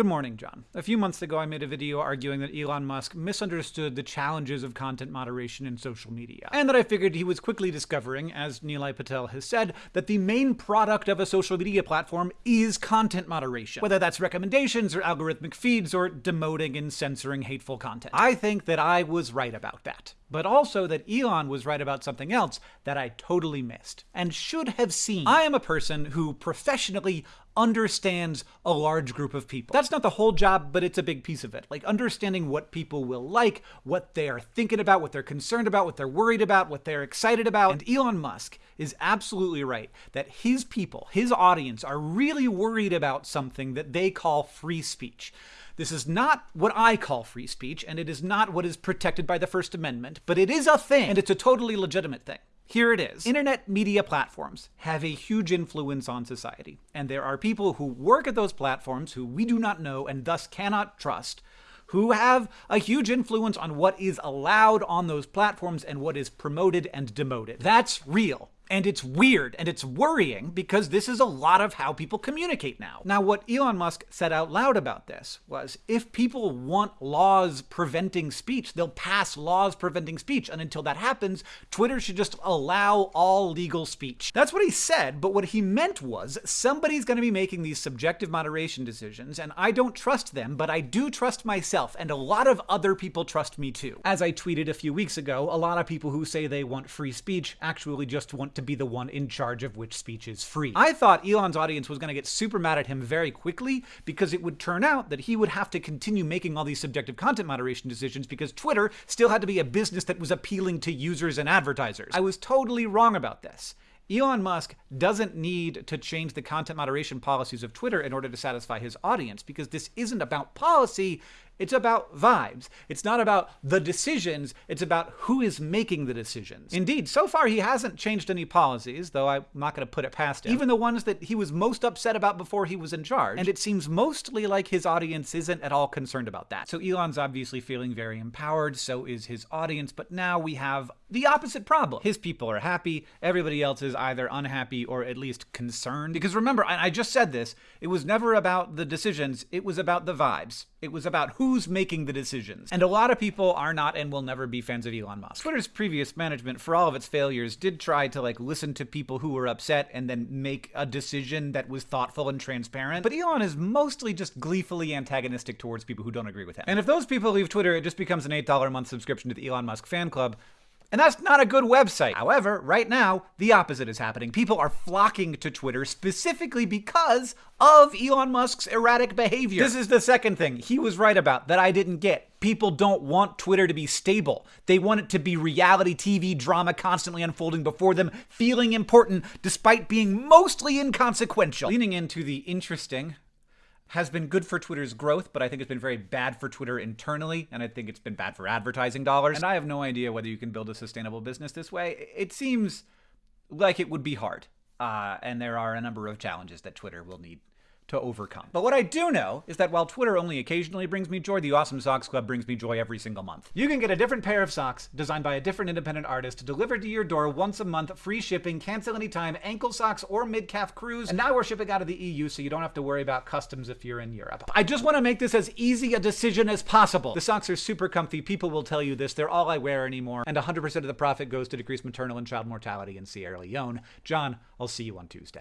Good morning, John. A few months ago, I made a video arguing that Elon Musk misunderstood the challenges of content moderation in social media, and that I figured he was quickly discovering, as Nilay Patel has said, that the main product of a social media platform is content moderation, whether that's recommendations or algorithmic feeds or demoting and censoring hateful content. I think that I was right about that but also that Elon was right about something else that I totally missed and should have seen. I am a person who professionally understands a large group of people. That's not the whole job, but it's a big piece of it. Like understanding what people will like, what they are thinking about, what they're concerned about, what they're worried about, what they're excited about. And Elon Musk is absolutely right that his people, his audience, are really worried about something that they call free speech. This is not what I call free speech, and it is not what is protected by the First Amendment, but it is a thing, and it's a totally legitimate thing. Here it is. Internet media platforms have a huge influence on society, and there are people who work at those platforms who we do not know and thus cannot trust, who have a huge influence on what is allowed on those platforms and what is promoted and demoted. That's real. And it's weird and it's worrying because this is a lot of how people communicate now. Now, what Elon Musk said out loud about this was if people want laws preventing speech, they'll pass laws preventing speech. And until that happens, Twitter should just allow all legal speech. That's what he said, but what he meant was somebody's going to be making these subjective moderation decisions, and I don't trust them, but I do trust myself, and a lot of other people trust me too. As I tweeted a few weeks ago, a lot of people who say they want free speech actually just want to to be the one in charge of which speech is free. I thought Elon's audience was going to get super mad at him very quickly because it would turn out that he would have to continue making all these subjective content moderation decisions because Twitter still had to be a business that was appealing to users and advertisers. I was totally wrong about this. Elon Musk doesn't need to change the content moderation policies of Twitter in order to satisfy his audience because this isn't about policy, it's about vibes. It's not about the decisions, it's about who is making the decisions. Indeed, so far he hasn't changed any policies, though I'm not going to put it past him. Even the ones that he was most upset about before he was in charge. And it seems mostly like his audience isn't at all concerned about that. So Elon's obviously feeling very empowered, so is his audience, but now we have the opposite problem. His people are happy, everybody else is either unhappy or at least concerned. Because remember, I just said this, it was never about the decisions, it was about the vibes. It was about who's making the decisions. And a lot of people are not and will never be fans of Elon Musk. Twitter's previous management, for all of its failures, did try to like listen to people who were upset and then make a decision that was thoughtful and transparent. But Elon is mostly just gleefully antagonistic towards people who don't agree with him. And if those people leave Twitter, it just becomes an $8 a month subscription to the Elon Musk fan club, and that's not a good website. However, right now, the opposite is happening. People are flocking to Twitter specifically because of Elon Musk's erratic behavior. This is the second thing he was right about that I didn't get. People don't want Twitter to be stable. They want it to be reality TV drama constantly unfolding before them, feeling important despite being mostly inconsequential. Leaning into the interesting has been good for Twitter's growth, but I think it's been very bad for Twitter internally, and I think it's been bad for advertising dollars. And I have no idea whether you can build a sustainable business this way. It seems like it would be hard, uh, and there are a number of challenges that Twitter will need to overcome. But what I do know is that while Twitter only occasionally brings me joy, the Awesome Socks Club brings me joy every single month. You can get a different pair of socks designed by a different independent artist delivered to your door once a month, free shipping, cancel anytime, ankle socks or mid-calf crews. And now we're shipping out of the EU so you don't have to worry about customs if you're in Europe. I just want to make this as easy a decision as possible. The socks are super comfy. People will tell you this. They're all I wear anymore. And 100% of the profit goes to decrease maternal and child mortality in Sierra Leone. John, I'll see you on Tuesday.